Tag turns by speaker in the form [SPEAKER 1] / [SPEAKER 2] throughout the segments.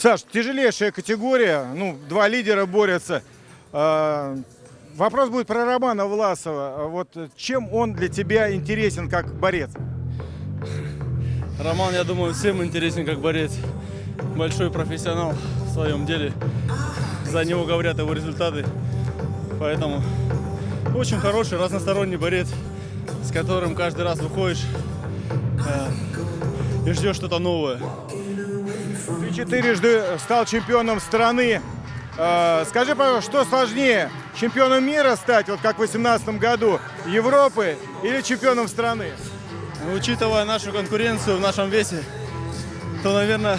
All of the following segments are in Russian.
[SPEAKER 1] Саш, тяжелейшая категория, ну, два лидера борются. А, Вопрос будет про Романа Власова. Вот чем он для тебя интересен как борец?
[SPEAKER 2] Роман, я думаю, всем интересен как борец. Большой профессионал в своем деле. За него говорят его результаты. Поэтому очень хороший, разносторонний борец, с которым каждый раз выходишь э, и ждешь что-то новое.
[SPEAKER 1] Ты четырежды стал чемпионом страны. А, Скажи, пожалуйста, что сложнее, чемпионом мира стать, вот как в 2018 году, Европы или чемпионом страны?
[SPEAKER 2] Учитывая нашу конкуренцию в нашем весе, то, наверное,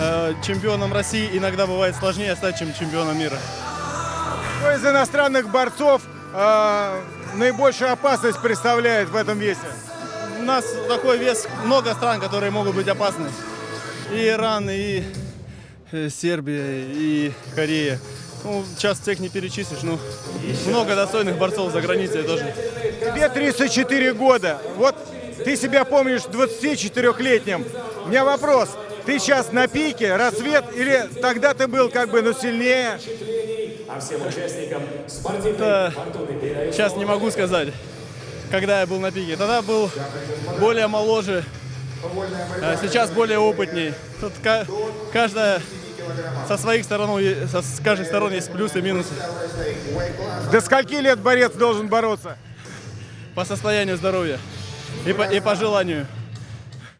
[SPEAKER 2] э, чемпионом России иногда бывает сложнее стать, чем чемпионом мира.
[SPEAKER 1] Кто из иностранных борцов а, наибольшую опасность представляет в этом весе?
[SPEAKER 2] У нас такой вес, много стран, которые могут быть опасны. И Иран, и э, Сербия, и Корея. Ну, сейчас всех не перечислишь, но много достойных борцов за границей тоже.
[SPEAKER 1] Тебе 34 года. Вот ты себя помнишь 24-летним. У меня вопрос. Ты сейчас на пике, рассвет, или тогда ты был как бы, ну, сильнее?
[SPEAKER 3] А всем участникам спортивной
[SPEAKER 2] сейчас не могу сказать, когда я был на пике. Тогда был более моложе, сейчас более опытней. Тут ка- каждая со своих сторон, с каждой стороны есть плюсы и минусы.
[SPEAKER 1] До скольки лет борец должен бороться?
[SPEAKER 2] По состоянию здоровья и по, и по желанию.